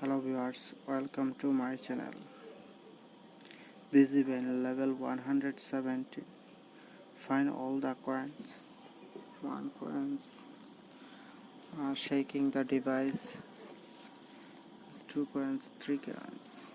hello viewers welcome to my channel. Busy when level 170 find all the coins. One coins. Uh, shaking the device. Two coins three coins.